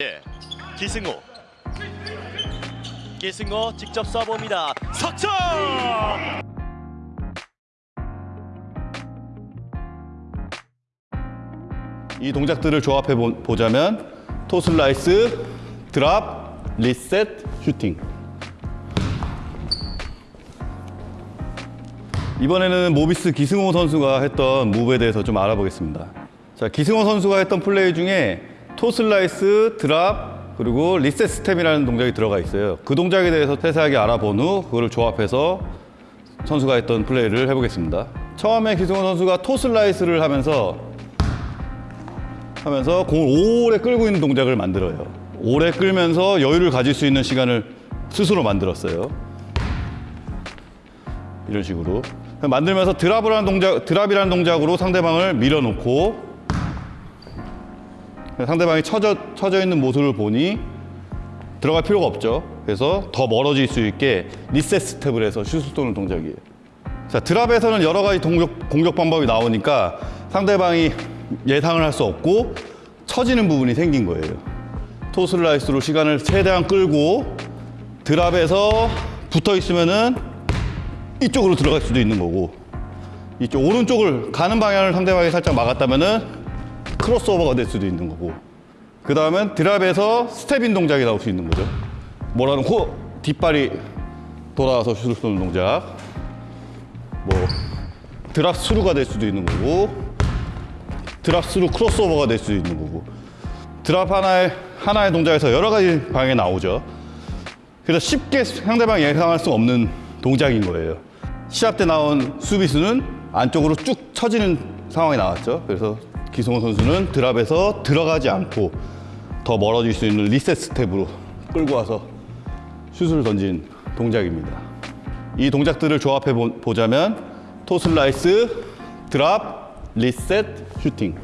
예, 기승호. 기승호 직접 쏴봅니다. 석점! 이 동작들을 조합해 보- 보자면 토슬라이스, 드랍, 리셋, 슈팅. 이번에는 모비스 기승호 선수가 했던 무브에 대해서 좀 알아보겠습니다. 자, 기승호 선수가 했던 플레이 중에 toe slice, drop, 그리고 reset step이라는 동작이 들어가 있어요. 그 동작에 대해서 세세하게 알아본 후 그거를 조합해서 선수가 했던 플레이를 해보겠습니다. 처음에 기승호 선수가 toe slice를 하면서 하면서 공을 오래 끌고 있는 동작을 만들어요. 오래 끌면서 여유를 가질 수 있는 시간을 스스로 만들었어요. 이런 식으로 만들면서 드랍을 하는 동작, 드랍이라는 동작으로 상대방을 밀어놓고 상대방이 처져, 처져 있는 모습을 보니 들어갈 필요가 없죠. 그래서 더 멀어질 수 있게 리셋 스텝을 해서 슛을 쏘는 동작이에요. 자, 드랍에서는 여러 가지 공격, 공격 방법이 나오니까 상대방이 예상을 할 수 없고 처지는 부분이 생긴 거예요. 토슬라이스로 시간을 최대한 끌고 drop에서 붙어 있으면은 이쪽으로 들어갈 수도 있는 거고 이쪽 오른쪽을 가는 방향을 상대방이 살짝 막았다면은 crossover가 될 수도 있는 거고 그 다음엔 drop에서 step in 동작이 나올 수 있는 거죠. 뭐라는 코 뒷발이 돌아와서 슛을 쏘는 동작 뭐 drop through가 될 수도 있는 거고 drop through crossover가 될 수도 있는 거고 drop 하나의 하나의 동작에서 여러 가지 방향이 나오죠. 그래서 쉽게 상대방이 예상할 수 없는 동작인 거예요. 시합 때 나온 수비수는 안쪽으로 쭉 처지는 상황이 나왔죠. 그래서 기승호 선수는 drop에서 들어가지 않고 더 멀어질 수 있는 reset step으로 끌고 와서 슛을 던진 동작입니다. 이 동작들을 조합해 보- 보자면 toe slice, 드랍, 리셋, 슈팅.